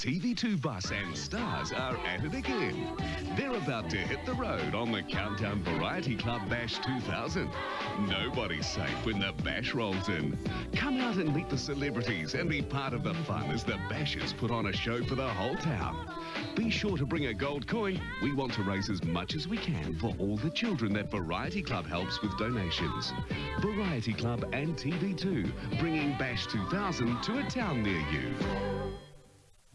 TV2 Bus and Stars are at it again. They're about to hit the road on the Countdown Variety Club Bash 2000. Nobody's safe when the bash rolls in. Come out and meet the celebrities and be part of the fun as the bashers put on a show for the whole town. Be sure to bring a gold coin. We want to raise as much as we can for all the children that Variety Club helps with donations. Variety Club and TV2 bringing Bash 2000 to a town near you.